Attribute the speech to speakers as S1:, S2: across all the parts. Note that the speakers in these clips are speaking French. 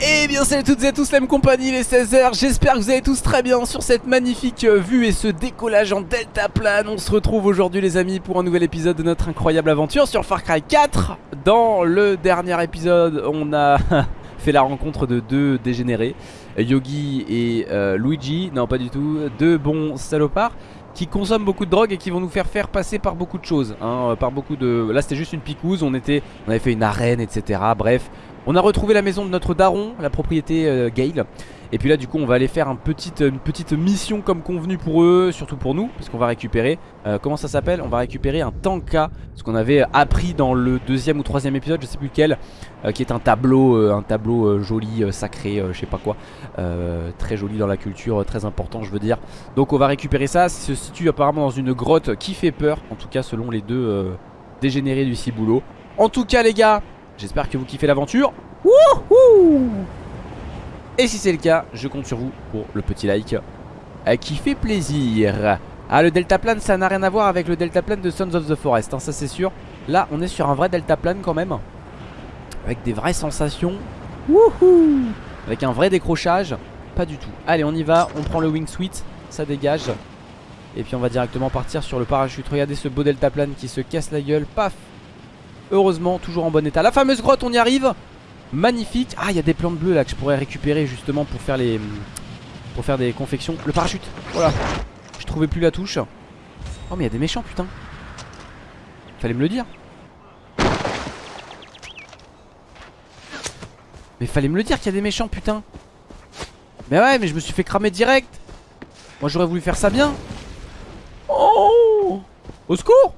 S1: Eh bien salut à toutes et à tous la même compagnie les 16h J'espère que vous allez tous très bien sur cette magnifique euh, vue et ce décollage en delta plane. On se retrouve aujourd'hui les amis pour un nouvel épisode de notre incroyable aventure sur Far Cry 4 Dans le dernier épisode on a fait la rencontre de deux dégénérés Yogi et euh, Luigi, non pas du tout, deux bons salopards qui consomment beaucoup de drogue et qui vont nous faire faire passer par beaucoup de choses hein, par beaucoup de... Là c'était juste une picouse, on était, on avait fait une arène etc bref on a retrouvé la maison de notre daron, la propriété euh, Gale Et puis là du coup on va aller faire une petite mission comme convenu pour eux Surtout pour nous, parce qu'on va récupérer euh, Comment ça s'appelle? On va récupérer un tanka Ce qu'on avait appris dans le deuxième ou troisième épisode, je sais plus lequel euh, Qui est un tableau, un tableau joli, sacré, je sais pas quoi Très joli dans la culture, très important je veux dire. Donc on va récupérer ça, ça se situe apparemment dans une grotte qui fait peur En tout cas selon les deux dégénérés du ciboulot. En tout cas les gars J'espère que vous kiffez l'aventure. Et si c'est le cas, je compte sur vous pour le petit like euh, qui fait plaisir. Ah, le deltaplane, ça n'a rien à voir avec le deltaplane de Sons of the Forest, hein, ça c'est sûr. Là, on est sur un vrai deltaplane quand même. Avec des vraies sensations. Wouhou Avec un vrai décrochage. Pas du tout. Allez, on y va. On prend le wingsuit. Ça dégage. Et puis on va directement partir sur le parachute. Regardez ce beau deltaplane qui se casse la gueule. Paf Heureusement, toujours en bon état. La fameuse grotte, on y arrive. Magnifique. Ah, il y a des plantes bleues là que je pourrais récupérer justement pour faire les pour faire des confections. Le parachute. Voilà. Je trouvais plus la touche. Oh, mais il y a des méchants, putain. Fallait me le dire. Mais fallait me le dire qu'il y a des méchants, putain. Mais ouais, mais je me suis fait cramer direct. Moi, j'aurais voulu faire ça bien. Oh Au secours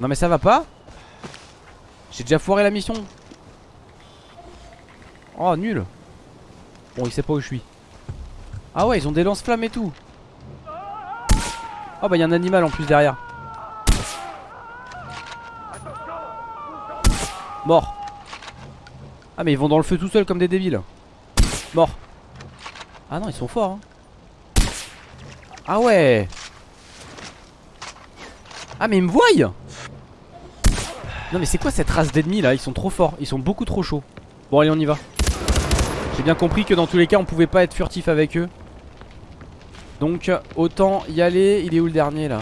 S1: non mais ça va pas J'ai déjà foiré la mission. Oh nul. Bon il sait pas où je suis. Ah ouais ils ont des lance-flammes et tout. Oh bah il y a un animal en plus derrière. Mort. Ah mais ils vont dans le feu tout seuls comme des débiles. Mort. Ah non ils sont forts hein. Ah ouais. Ah mais ils me voient non mais c'est quoi cette race d'ennemis là? Ils sont trop forts, ils sont beaucoup trop chauds. Bon allez on y va. J'ai bien compris que dans tous les cas on pouvait pas être furtif avec eux. Donc autant y aller. Il est où le dernier là?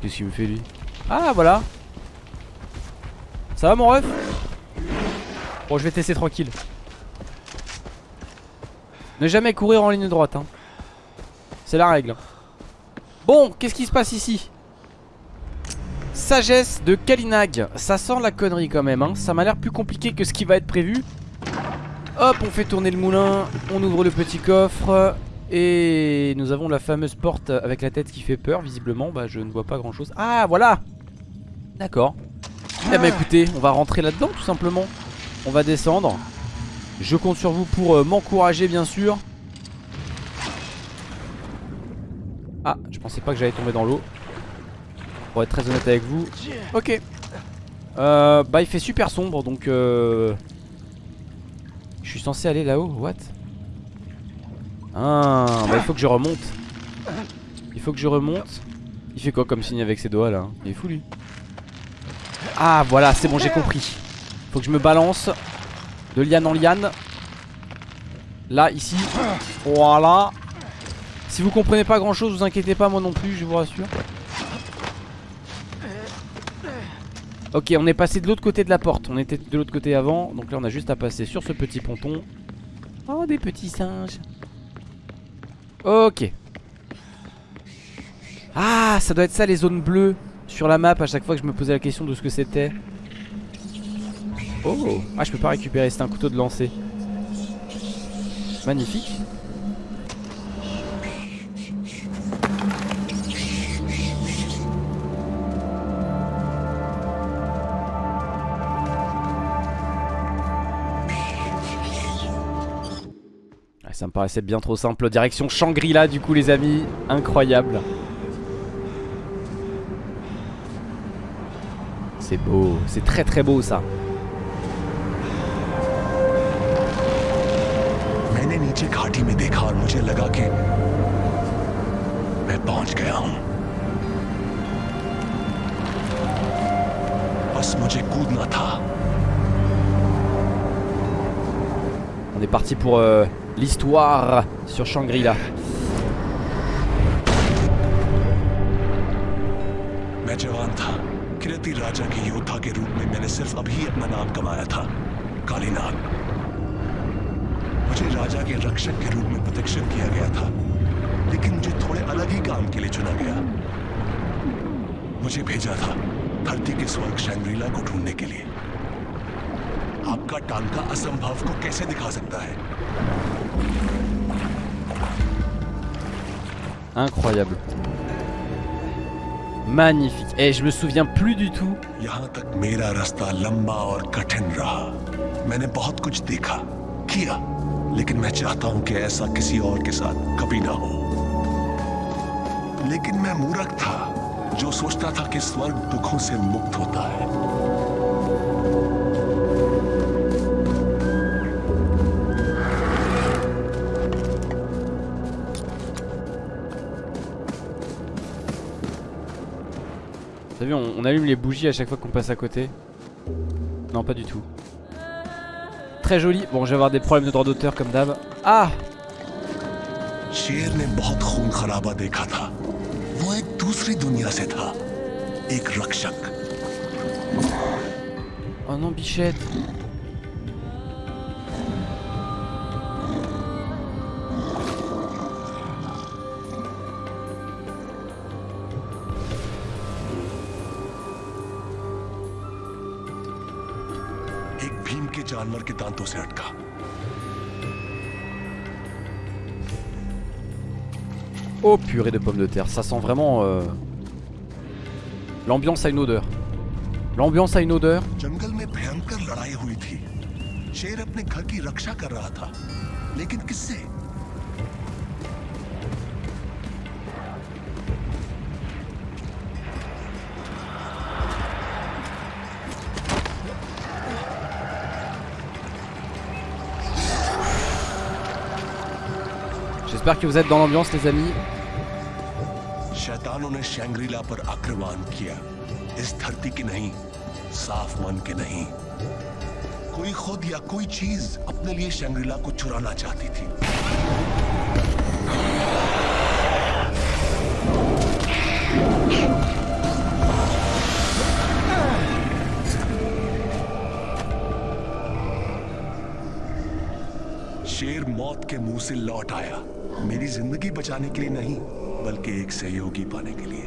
S1: Qu'est-ce qu'il me fait lui? Ah voilà. Ça va mon ref? Bon je vais tester tranquille. Ne jamais courir en ligne droite hein. C'est la règle. Bon qu'est-ce qui se passe ici? Sagesse de Kalinag. Ça sent la connerie quand même hein. Ça m'a l'air plus compliqué que ce qui va être prévu. Hop on fait tourner le moulin On ouvre le petit coffre Et nous avons la fameuse porte avec la tête qui fait peur Visiblement. Bah je ne vois pas grand chose Ah voilà. D'accord. Eh bah écoutez on va rentrer là-dedans tout simplement. On va descendre. Je compte sur vous pour euh, m'encourager bien sûr. Ah je pensais pas que j'allais tomber dans l'eau pour être très honnête avec vous. Ok. Euh, bah il fait super sombre donc euh... Je suis censé aller là-haut, what? Ah bah il faut que je remonte. Il faut que je remonte. Il fait quoi comme signe avec ses doigts là? Il est fou lui. Ah voilà c'est bon j'ai compris. Faut que je me balance De liane en liane. Là ici. Voilà. Si vous comprenez pas grand chose vous inquiétez pas moi non plus je vous rassure Ok on est passé de l'autre côté de la porte. On était de l'autre côté avant. Donc là on a juste à passer sur ce petit ponton. Oh des petits singes. Ok. Ah ça doit être ça les zones bleues Sur la map à chaque fois que je me posais la question de ce que c'était. Oh. Ah je peux pas récupérer c'est un couteau de lancer. Magnifique ça me paraissait bien trop simple. Direction Shangri-La du coup les amis, incroyable. C'est beau, c'est très très beau ça. On est parti pour euh, l'histoire sur Shangri-La.
S2: मैं जवान था। किरती राजा के योद्धा के रूप में मैंने सिर्फ़ अभी अपना नाम कमाया था मुझे राजा के रक्षक के रूप में किया गया था, लेकिन मुझे थोड़े अलग ही काम के लिए चुना गया। मुझे भेजा था धरती के स्वर्ग शैंग्रीला को ढूँढने के लिए। आपका टांका असंभव को कैसे दिखा सकता है?
S1: Incroyable. Magnifique. Et je me souviens plus du tout.
S2: लेकिन मैं चाहता हूँ कि ऐसा किसी और के साथ कभी ना हो लेकिन मैं मूर्ख था, जो सोचता था कि स्वर्ग दुखों से मुक्त होता है
S1: T'as vu, on, allume les bougies à chaque fois qu'on passe à côté. Non, pas du tout. Très joli. Bon, je vais avoir des problèmes de droit d'auteur comme d'hab. Ah Oh non, bichette
S2: एक भीम के जानवर के दांतों से अटका
S1: Oh purée de pommes de terre. Ça sent vraiment... euh, L'ambiance a une odeur. L'ambiance a une odeur.
S2: जंगल में भयंकर लड़ाई हुई थी शेर अपने घर की रक्षा कर रहा था लेकिन किससे
S1: J'espère que vous êtes dans l'ambiance, les amis.
S2: शैतानों ने शैंग्रीला पर आक्रमण किया। इस धरती की नहीं, साफ़ मन के नहीं। कोई खुद या कोई चीज़ अपने लिए शैंग्रीला को चुराना चाहती थी। शेर मौत के मुंह से लौट आया मेरी जिंदगी बचाने के लिए नहीं बल्कि एक सहयोगी पाने के लिए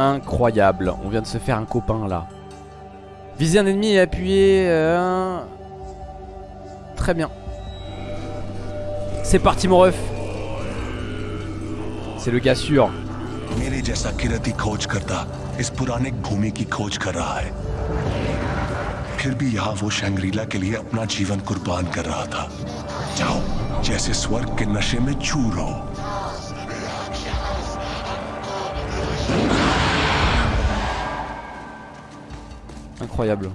S1: Incroyable. On vient de se faire un copain là. Viser un ennemi et appuyer. euh, Très bien. C'est parti mon ref. C'est le gars sûr.
S2: मेरे जैसा किरती खोज करता इस पुराने भूमि की खोज कर रहा है फिर भी यहाँ वो शंग्रीला के लिए अपना जीवन कुर्बान कर रहा था जाओ जैसे स्वर्ग के नशे में चूर हो
S1: Incroyable.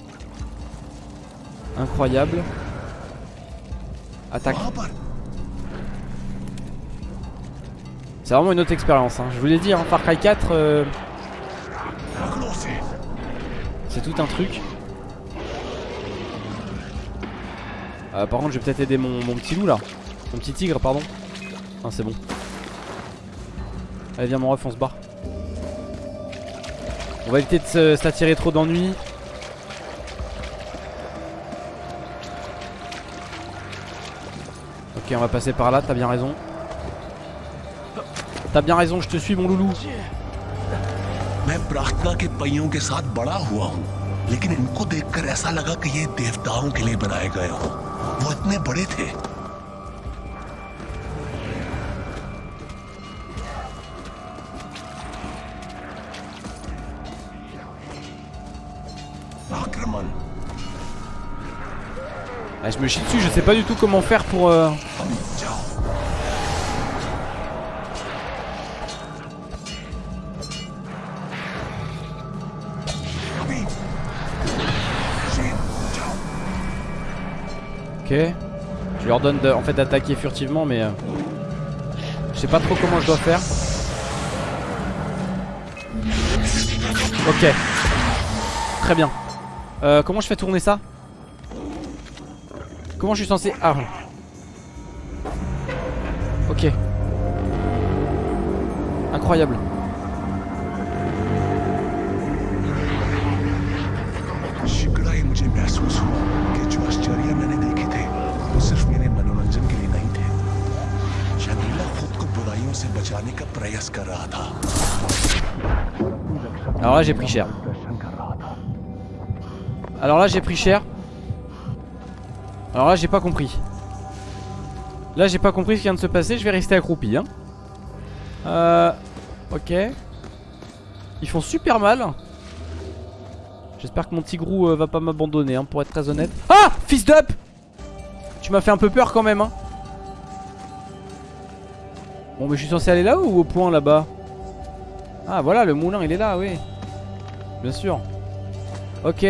S1: Incroyable. Attaque.
S2: वहां पर
S1: C'est vraiment une autre expérience. hein. Je vous l'ai dit, hein, Far Cry 4, euh,
S2: पकड़ो उसे
S1: c'est tout un truc. Euh, par contre, je vais peut-être aider mon, mon petit loup là. Mon petit tigre, pardon. Ah, c'est bon. Allez, viens, mon ref, on se barre. On va éviter de se- s'attirer trop d'ennuis. Ok, on va passer par là, t'as bien raison. T'as bien raison, je te suis, mon loulou.
S2: मैं प्रार्थना के पहियों के साथ बड़ा हुआ हूँ लेकिन इनको देखकर ऐसा लगा कि ये देवताओं के लिए बनाए गए हो वो इतने बड़े थे आक्रमण
S1: Ah, je me chie dessus, je sais pas du tout comment faire pour... euh, Ok. Je lui ordonne de, en fait d'attaquer furtivement mais... euh, je sais pas trop comment je dois faire. Ok. très bien. Euh, comment je fais tourner ça? Comment je suis censé... Ah Ok. Incroyable. là j'ai pris cher. Alors là j'ai pris cher. Alors là j'ai pas compris. Là j'ai pas compris ce qui vient de se passer, je vais rester accroupi hein. euh, Ok. Ils font super mal. J'espère que mon tigrou euh, va pas m'abandonner hein, pour être très honnête. Ah Fils d'up Tu m'as fait un peu peur quand même. Hein. Bon mais je suis censé aller là ou au point là-bas? Ah voilà le moulin il est là oui Bien sûr. Ok.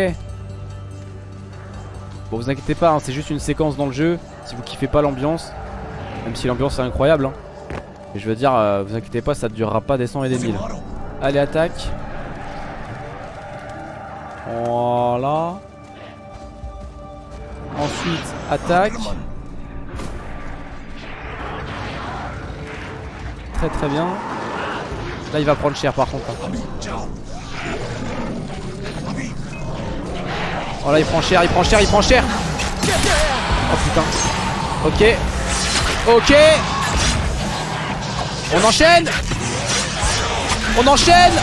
S1: Bon vous inquiétez pas, hein, c'est juste une séquence dans le jeu. Si vous kiffez pas l'ambiance, même si l'ambiance est incroyable. Hein. Je veux dire, euh, vous inquiétez pas, ça durera pas des 100 et des 1000.
S2: मारो
S1: Allez attaque. Voilà. Ensuite attaque. Très très bien. Là il va prendre cher par contre. hein. Oh là il prend cher, il prend cher, il prend cher. Oh putain. Ok. Ok. On enchaîne. On enchaîne.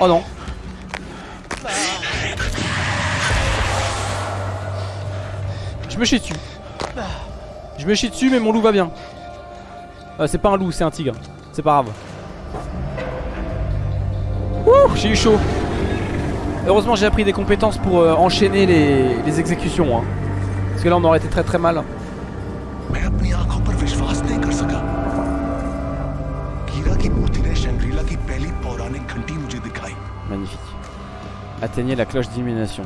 S1: Oh non. Je me chie dessus. Je me chie dessus mais mon loup va bien. Euh, c'est pas un loup c'est un tigre. C'est pas grave. Ouh, j'ai eu chaud. Heureusement, j'ai appris des compétences pour euh, enchaîner les, exécutions. Hein. Parce que là, on aurait été très très mal. Magnifique. Atteignez la cloche d'illumination.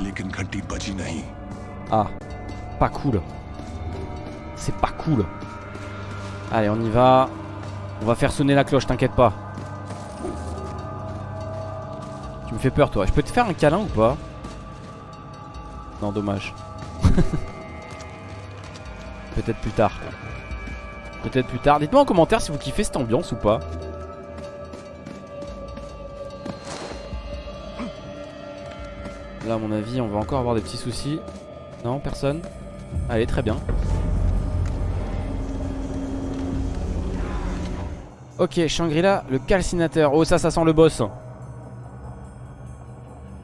S1: Ah, pas cool. C'est pas cool. Allez, on y va. On va faire sonner la cloche, t'inquiète pas. Tu me fais peur, toi. Je peux te faire un câlin ou pas? Non, dommage. Peut-être plus tard. Peut-être plus tard. Dites-moi en commentaire si vous kiffez cette ambiance ou pas. Là, à mon avis, on va encore avoir des petits soucis. Non, personne? Allez, très bien. Ok, Shangri-La, le calcinateur. Oh, ça, ça sent le boss.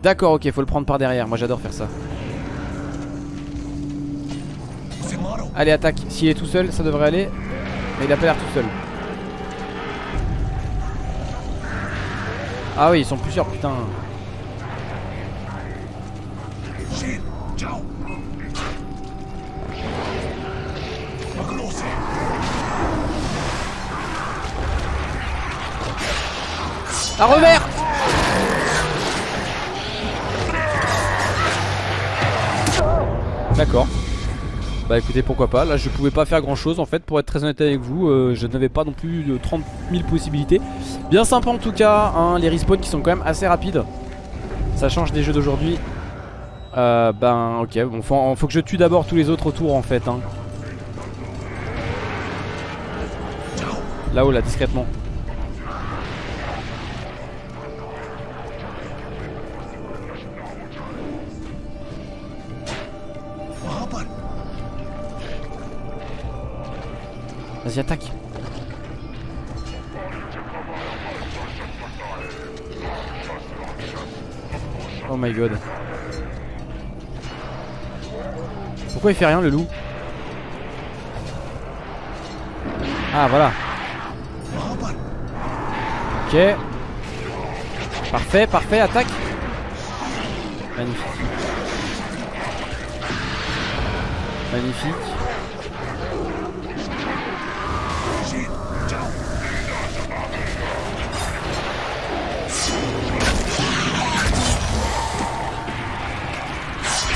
S1: D'accord, ok, faut le prendre par derrière. Moi j'adore faire ça. Allez, attaque. S'il est tout seul, ça devrait aller. Mais il a pas l'air tout seul. Ah oui, ils sont plusieurs, putain.
S2: Ah,
S1: à revers D'accord. Bah écoutez pourquoi pas, là je pouvais pas faire grand chose en fait pour être très honnête avec vous, euh, je n'avais pas non plus de 30 000 possibilités. Bien sympa en tout cas, hein, les respawns qui sont quand même assez rapides. Ça change des jeux d'aujourd'hui. Euh, ben ok, bon faut, que je tue d'abord tous les autres autour en fait. Hein. Là-haut là discrètement. attaque. Oh my god. Pourquoi il fait rien le loup? Ah voilà. Ok. Parfait, parfait, attaque. Magnifique. Magnifique.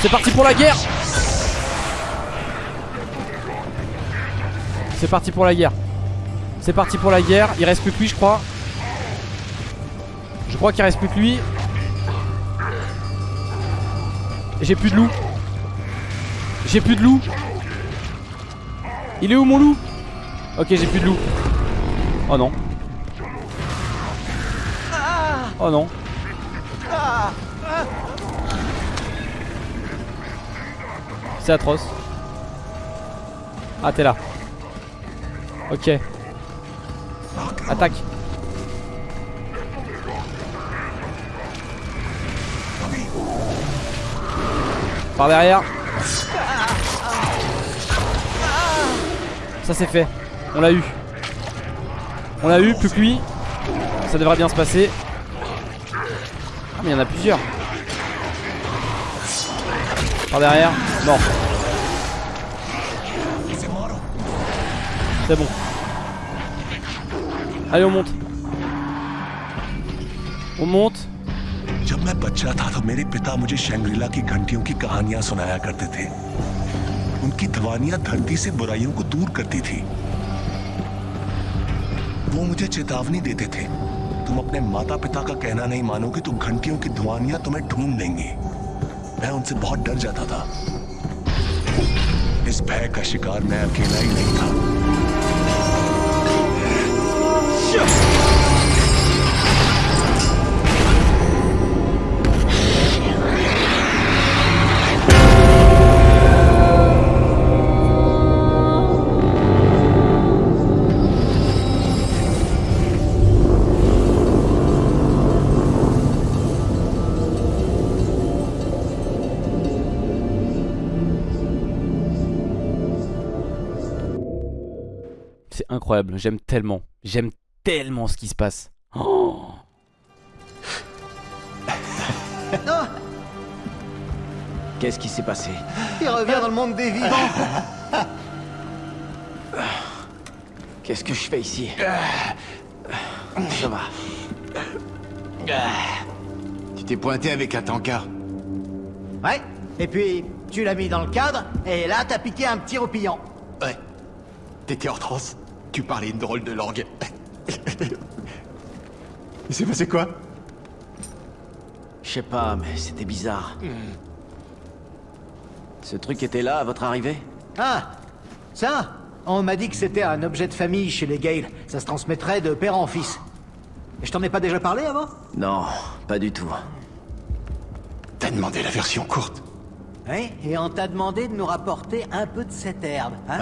S1: C'est parti pour la guerre C'est parti pour la guerre C'est parti pour la guerre, il reste plus que lui je crois Je crois qu'il reste plus que lui. J'ai plus de loup. J'ai plus de loup. Il est où mon loup? Ok, j'ai plus de loup. Oh non. Oh non. Atroce. Ah, t'es là. Ok. Attaque. Par derrière. Ça c'est fait. On l'a eu. On l'a eu, plus que lui. Ça devrait bien se passer. Ah mais il y en a plusieurs. Par derrière. Mort. C'est bon. Allez, on monte. On monte.
S2: जब मैं बच्चा था तो मेरे पिता मुझे शंग्रीला की घंटियों की कहानियाँ सुनाया करते थे उनकी दवानियाँ धरती से बुराइयों को दूर करती थी वो मुझे चेतावनी देते थे तुम अपने माता पिता का कहना नहीं मानोगे तो घंटियों की धुआनियाँ तुम्हें ढूंढ लेंगी मैं उनसे बहुत डर जाता था भय का शिकार मैं अकेला ही नहीं था।
S1: Incroyable, j'aime tellement. J'aime tellement ce qui se passe. Oh
S3: Qu'est-ce qui s'est passé?
S4: Il revient dans le monde des vivants.
S3: Qu'est-ce que je fais ici? Ça va.
S4: Tu t'es pointé avec un tankard.
S5: Ouais, et puis tu l'as mis dans le cadre, et là t'as piqué un petit roupillon.
S4: Ouais. T'étais en transe. Tu parlais une drôle de langue. Il s'est passé quoi?
S3: Je sais pas, mais c'était bizarre. Ce truc était là à votre arrivée?
S5: Ah, ça On m'a dit que c'était un objet de famille chez les Gale. Ça se transmettrait de père en fils. Et je t'en ai pas déjà parlé avant?
S3: Non, pas du tout.
S4: T'as demandé la version courte.
S5: Oui, et on t'a demandé de nous rapporter un peu de cette herbe, hein?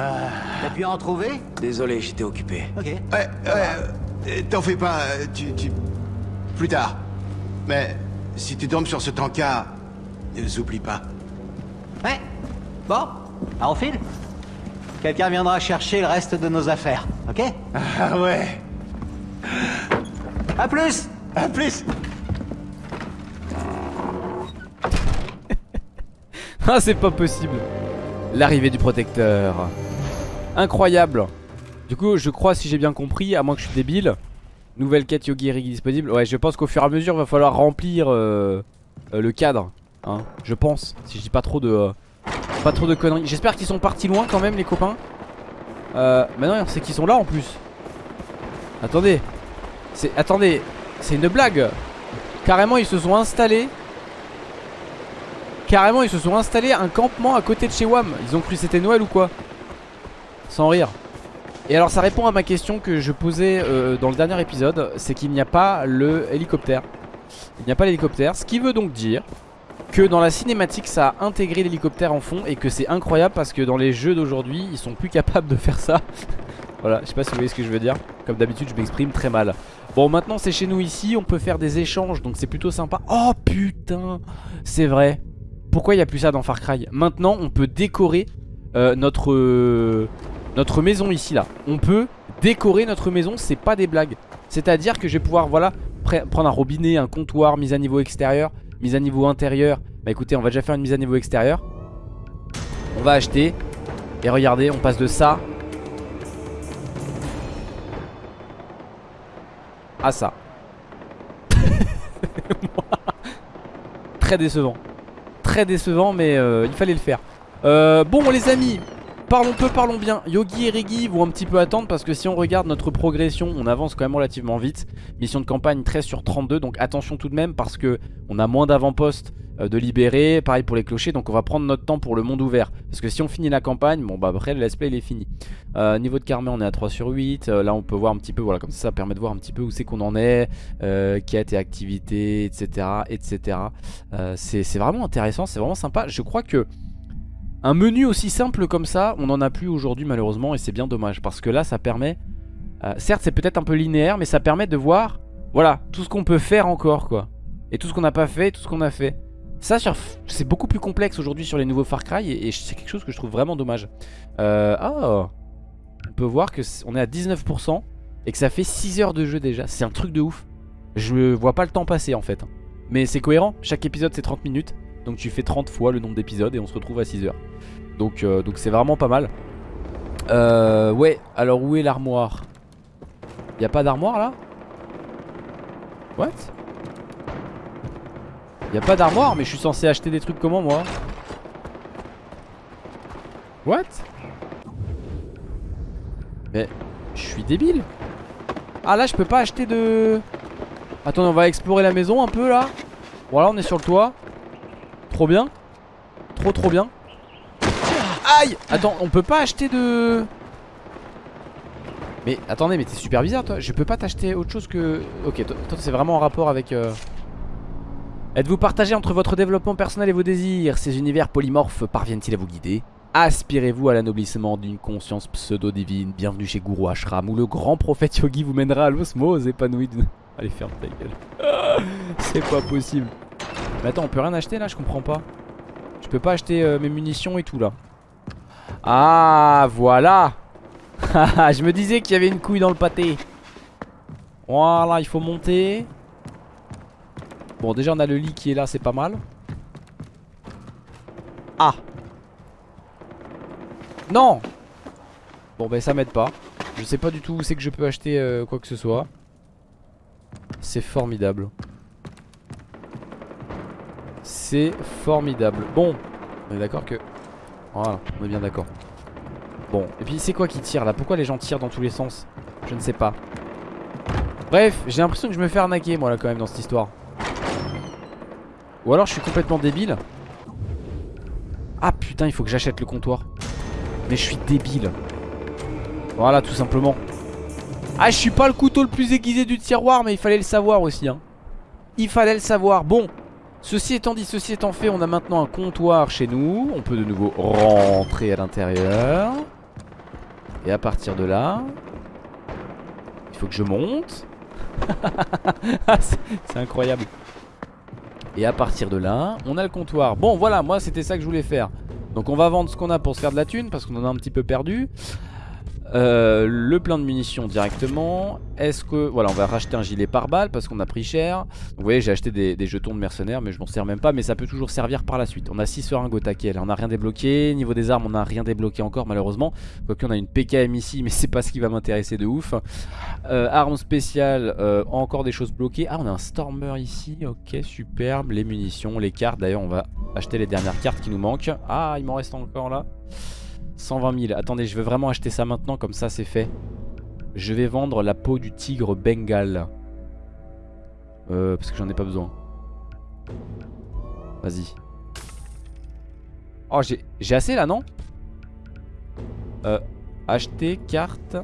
S5: T'as pu en trouver?
S3: Désolé, j'étais occupé.
S5: Ok.
S4: Ouais, ouais. euh, T'en fais pas, euh, tu, tu... Plus tard. Mais si tu tombes sur ce tankard, ne les oublie pas.
S5: Ouais. Bon, à on file Quelqu'un viendra chercher le reste de nos affaires, ok?
S4: Ah ouais
S5: À plus
S4: À plus
S1: Ah c'est pas possible. L'arrivée du protecteur. Incroyable. Du coup je crois si j'ai bien compris À moins que je suis débile Nouvelle quête Yogi Erigi disponible. Ouais je pense qu'au fur et à mesure va falloir remplir euh, euh, Le cadre hein, Je pense Si je dis pas trop de euh, Pas trop de conneries. J'espère qu'ils sont partis loin quand même les copains. Euh, Mais non c'est qu'ils sont là en plus. Attendez. Attendez. C'est une blague. Carrément ils se sont installés Carrément ils se sont installés un campement à côté de chez Wam Ils ont cru c'était Noël ou quoi Sans rire. Et alors ça répond à ma question que je posais euh, dans le dernier épisode C'est qu'il n'y a pas le hélicoptère. Il n'y a pas l'hélicoptère Ce qui veut donc dire que dans la cinématique ça a intégré l'hélicoptère en fond Et que c'est incroyable parce que dans les jeux d'aujourd'hui Ils sont plus capables de faire ça. Voilà je sais pas si vous voyez ce que je veux dire. Comme d'habitude je m'exprime très mal. Bon maintenant c'est chez nous ici On peut faire des échanges donc c'est plutôt sympa. Oh putain C'est vrai pourquoi il n'y a plus ça dans Far Cry? Maintenant on peut décorer euh, notre, notre maison ici là. On peut décorer notre maison c'est pas des blagues. C'est à dire que je vais pouvoir voilà prendre un robinet, un comptoir, mise à niveau extérieur Mise à niveau intérieur. Bah écoutez on va déjà faire une mise à niveau extérieur. On va acheter. Et regardez on passe de ça À ça. Très décevant très décevant mais euh, il fallait le faire. Euh, Bon les amis parlons peu, parlons bien. Yogi et Regi vont un petit peu attendre parce que si on regarde notre progression, on avance quand même relativement vite. Mission de campagne 13 sur 32, donc attention tout de même parce que on a moins d'avant-postes euh, de libérer. Pareil pour les clochers, donc on va prendre notre temps pour le monde ouvert. Parce que si on finit la campagne, bon bah après le let's play il est fini. Euh, niveau de karma on est à 3 sur 8. Euh, là on peut voir un petit peu, voilà comme ça ça permet de voir un petit peu où c'est qu'on en est, quête et activité, etc. etc. c'est vraiment intéressant, c'est vraiment sympa. Je crois que un menu aussi simple comme ça, on n'en a plus aujourd'hui malheureusement et c'est bien dommage. Parce que là ça permet, certes c'est peut-être un peu linéaire, mais ça permet de voir, voilà, tout ce qu'on peut faire encore quoi. Et tout ce qu'on n'a pas fait, tout ce qu'on a fait. Ça, c'est beaucoup plus complexe aujourd'hui sur les nouveaux Far Cry et, c'est quelque chose que je trouve vraiment dommage. Euh, ah, on peut voir que on est à 19% et que ça fait 6 heures de jeu déjà. C'est un truc de ouf. Je vois pas le temps passer en fait. Mais c'est cohérent, chaque épisode c'est 30 minutes. Donc tu fais 30 fois le nombre d'épisodes et on se retrouve à 6 heures. Donc euh, donc c'est vraiment pas mal. Euh, ouais, alors où est l'armoire? Y a pas d'armoire là? What? Y'a pas d'armoire mais je suis censé acheter des trucs comment moi? What? Mais je suis débile. Ah là je peux pas acheter de Attends on va explorer la maison un peu là. Voilà on est sur le toit Trop bien. Trop trop bien. Aïe! Attends on peut pas acheter de. Mais attendez mais t'es super bizarre toi. Je peux pas t'acheter autre chose que. Ok toi, c'est vraiment en rapport avec euh... Êtes-vous partagé entre votre développement personnel et vos désirs? Ces univers polymorphes parviennent-ils à vous guider? Aspirez-vous à l'anoblissement d'une conscience pseudo-divine? Bienvenue chez Guru Ashram où le grand prophète yogi vous mènera à l'osmose épanouie Allez ferme ta gueule. C'est pas possible Mais attends on peut rien acheter là je comprends pas. Je peux pas acheter euh, mes munitions et tout là. Ah voilà. Je me disais qu'il y avait une couille dans le pâté. Voilà il faut monter. Bon déjà on a le lit qui est là c'est pas mal. Ah. Non. Bon ben ça m'aide pas. Je sais pas du tout où c'est que je peux acheter euh, quoi que ce soit. C'est formidable C'est formidable. Bon On est d'accord que Voilà on est bien d'accord. Bon et puis c'est quoi qui tire là? Pourquoi les gens tirent dans tous les sens? Je ne sais pas. Bref j'ai l'impression que je me fais arnaquer moi là quand même dans cette histoire. Ou alors je suis complètement débile. Ah putain il faut que j'achète le comptoir. Mais je suis débile. Voilà tout simplement. Ah je suis pas le couteau le plus aiguisé du tiroir Mais il fallait le savoir aussi hein. Il fallait le savoir. Bon Ceci étant dit, ceci étant fait, on a maintenant un comptoir chez nous. On peut de nouveau rentrer à l'intérieur. Et à partir de là Il faut que je monte. C'est incroyable. Et à partir de là, on a le comptoir. Bon voilà, moi c'était ça que je voulais faire. Donc on va vendre ce qu'on a pour se faire de la thune Parce qu'on en a un petit peu perdu euh, le plein de munitions directement. Est-ce que... Voilà on va racheter un gilet par balle Parce qu'on a pris cher. Vous voyez j'ai acheté des, jetons de mercenaires Mais je m'en sers même pas Mais ça peut toujours servir par la suite. On a 6 seringues au taquet Là. On a rien débloqué. Niveau des armes on a rien débloqué encore malheureusement. Quoique on a une PKM ici Mais c'est pas ce qui va m'intéresser de ouf. Euh, Armes spéciales euh, Encore des choses bloquées. Ah on a un Stormer ici. Ok superbe. Les munitions, les cartes. D'ailleurs on va acheter les dernières cartes qui nous manquent. Ah il m'en reste encore là 120 000. Attendez, je veux vraiment acheter ça maintenant, comme ça c'est fait. Je vais vendre la peau du tigre bengal. Euh, parce que j'en ai pas besoin. Vas-y. Oh, j'ai assez là, non? Euh, acheter carte.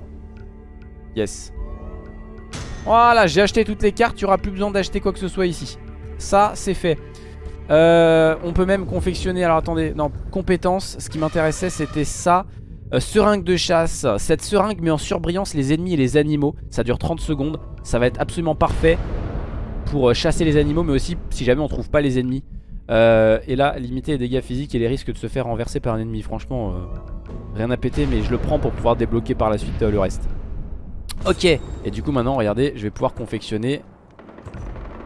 S1: Yes. Voilà, j'ai acheté toutes les cartes. Tu auras plus besoin d'acheter quoi que ce soit ici. Ça, c'est fait. Euh, on peut même confectionner, alors attendez, non, compétences, ce qui m'intéressait c'était ça. Euh, seringue de chasse, cette seringue met en surbrillance les ennemis et les animaux, ça dure 30 secondes, ça va être absolument parfait pour euh, chasser les animaux mais aussi si jamais on trouve pas les ennemis. et là, limiter les dégâts physiques et les risques de se faire renverser par un ennemi, franchement, rien à péter mais je le prends pour pouvoir débloquer par la suite le reste. Ok, et du coup maintenant, regardez, je vais pouvoir confectionner.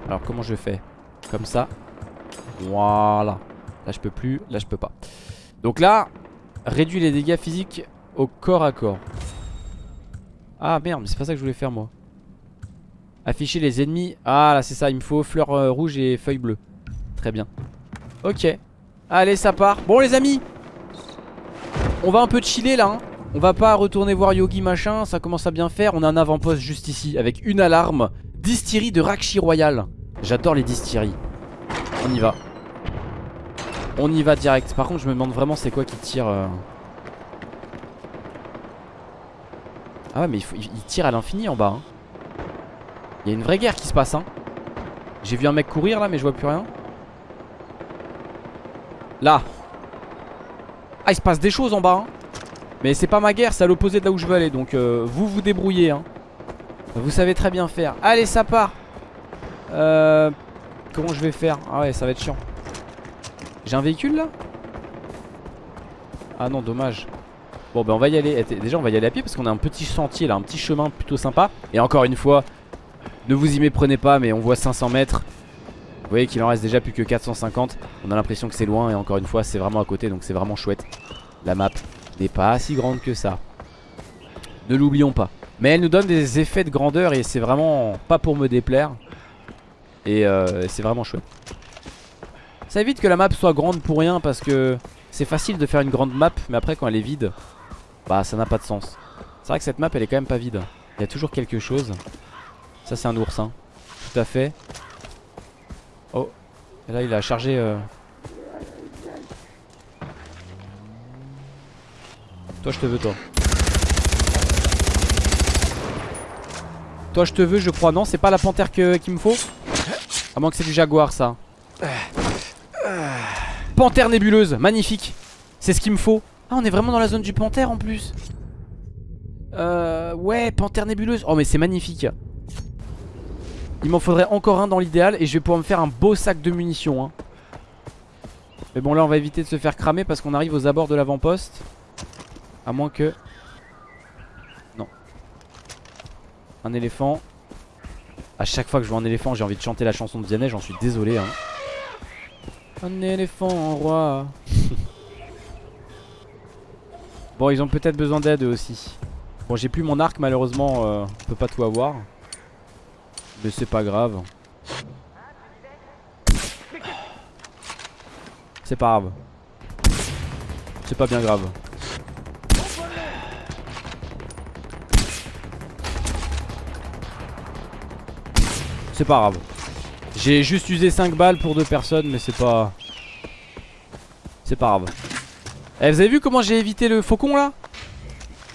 S1: Alors comment je fais? Comme ça, voilà. Là je peux plus, là je peux pas. Donc là, réduit les dégâts physiques au corps à corps. Ah merde, mais c'est pas ça que je voulais faire moi. Afficher les ennemis. Ah là c'est ça, il me faut fleurs euh, rouges et feuilles bleues. Très bien. Ok. Allez ça part. Bon les amis. On va un peu chiller là hein. On va pas retourner voir Yogi machin Ça commence à bien faire On a un avant-poste juste ici Avec une alarme Distillerie de Rakshi Royal J'adore les distilleries On y va On y va direct Par contre je me demande vraiment c'est quoi qui tire euh... Ah ouais mais il, tire à l'infini en bas hein. Il y a une vraie guerre qui se passe hein. J'ai vu un mec courir là mais je vois plus rien Là Ah il se passe des choses en bas hein. Mais c'est pas ma guerre c'est à l'opposé de là où je veux aller Donc euh, vous vous débrouillez hein. Vous savez très bien faire Allez ça part euh, Comment je vais faire Ah ouais ça va être chiant. J'ai un véhicule là? Ah non dommage. Bon ben on va y aller. Déjà on va y aller à pied parce qu'on a un petit sentier là Un petit chemin plutôt sympa. Et encore une fois Ne vous y méprenez pas mais on voit 500 mètres. Vous voyez qu'il en reste déjà plus que 450 On a l'impression que c'est loin et encore une fois c'est vraiment à côté Donc c'est vraiment chouette. La map n'est pas si grande que ça. Ne l'oublions pas. Mais elle nous donne des effets de grandeur Et c'est vraiment pas pour me déplaire Et euh, c'est vraiment chouette. Ça évite que la map soit grande pour rien Parce que c'est facile de faire une grande map Mais après quand elle est vide Bah ça n'a pas de sens. C'est vrai que cette map elle est quand même pas vide. Il y a toujours quelque chose. Ça c'est un ours hein. Tout à fait. Oh. Et là il a chargé euh... Toi je te veux toi. Toi je te veux je crois. Non c'est pas la panthère qu'il me faut? À moins que c'est du jaguar ça. Panthère nébuleuse Magnifique. C'est ce qu'il me faut. Ah on est vraiment dans la zone du panthère en plus. Euh ouais panthère nébuleuse. Oh mais c'est magnifique. Il m'en faudrait encore un dans l'idéal Et je vais pouvoir me faire un beau sac de munitions hein. Mais bon là on va éviter de se faire cramer Parce qu'on arrive aux abords de l'avant-poste. À moins que... Non. Un éléphant. À chaque fois que je vois un éléphant, j'ai envie de chanter la chanson de Vianney, j'en suis désolé. Hein. Un éléphant en roi. bon, ils ont peut-être besoin d'aide aussi. Bon, j'ai plus mon arc, malheureusement, euh, on peut pas tout avoir. Mais c'est pas grave. C'est pas grave. C'est pas bien grave. C'est pas grave. J'ai juste usé 5 balles pour deux personnes, mais c'est pas... C'est pas grave. Eh, vous avez vu comment j'ai évité le faucon là?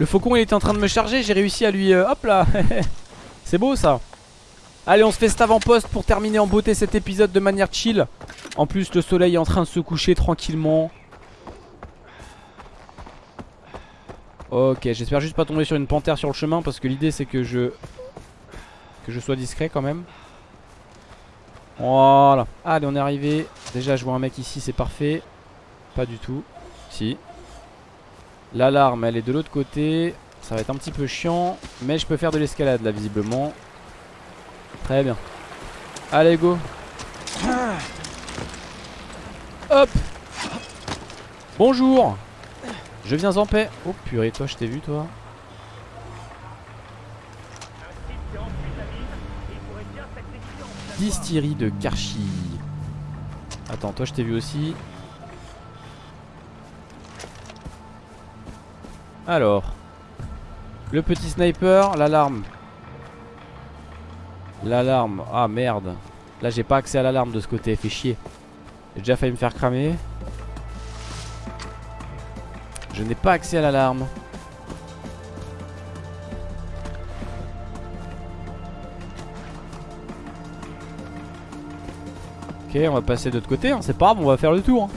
S1: Le faucon il était en train de me charger, j'ai réussi à lui... Euh, hop là. C'est beau ça. Allez on se fait cet avant-poste pour terminer en beauté cet épisode de manière chill. En plus le soleil est en train de se coucher tranquillement. Ok j'espère juste pas tomber sur une panthère sur le chemin Parce que l'idée c'est que je... Que je sois discret quand même voilà. Allez, on est arrivé. Déjà, je vois un mec ici, c'est parfait. Pas du tout. Si. L'alarme, elle est de l'autre côté. Ça va être un petit peu chiant. Mais je peux faire de l'escalade, là, visiblement. Très bien. Allez, go. Hop. Bonjour. Je viens en paix. Oh, purée, toi, je t'ai vu, toi. Distillerie de Karchi. Attends, toi je t'ai vu aussi. Alors. Le petit sniper, l'alarme. L'alarme. Ah merde. Là j'ai pas accès à l'alarme de ce côté, fait chier. J'ai déjà failli me faire cramer. Je n'ai pas accès à l'alarme. Ok, on va passer de l'autre côté, hein. c'est pas grave, on va faire le tour. Hein.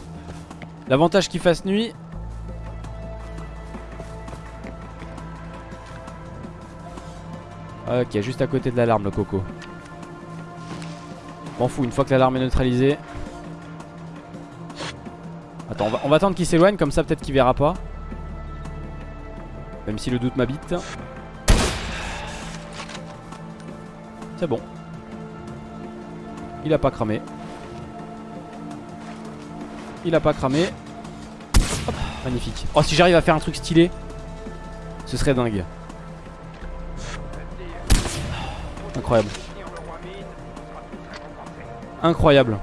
S1: L'avantage qu'il fasse nuit. Ok, juste à côté de l'alarme le coco. M'en fous, une fois que l'alarme est neutralisée. Attends, on va, on va attendre qu'il s'éloigne, comme ça peut-être qu'il verra pas. Même si le doute m'habite. C'est bon. Il a pas cramé. Il a pas cramé. Magnifique. Oh, si j'arrive à faire un truc stylé, ce serait dingue. Incroyable. Incroyable.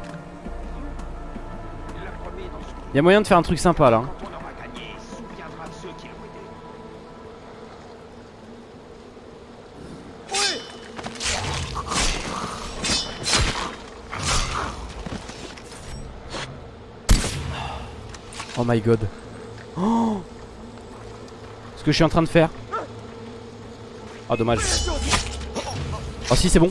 S1: Il y a moyen de faire un truc sympa là. Oh my god. Oh Ce que je suis en train de faire. Oh dommage. Oh si c'est bon.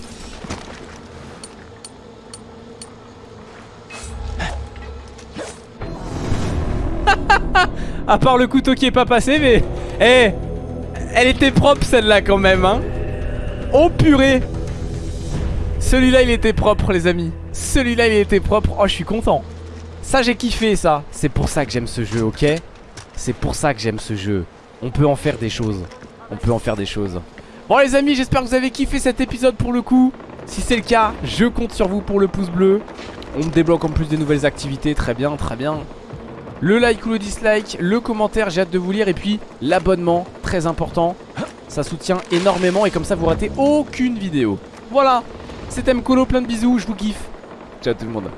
S1: à part le couteau qui est pas passé mais... Eh Elle était propre celle-là quand même hein Oh purée Celui-là il était propre les amis Celui-là il était propre Oh je suis content Ça j'ai kiffé ça. C'est pour ça que j'aime ce jeu ok? C'est pour ça que j'aime ce jeu. On peut en faire des choses. On peut en faire des choses. Bon les amis j'espère que vous avez kiffé cet épisode pour le coup. Si c'est le cas je compte sur vous pour le pouce bleu. On me débloque en plus des nouvelles activités. Très bien très bien. Le like ou le dislike, le commentaire, j'ai hâte de vous lire. Et puis l'abonnement, très important. Ça soutient énormément et comme ça vous ratez aucune vidéo. Voilà, c'était Mkolo, plein de bisous, je vous kiffe. Ciao tout le monde.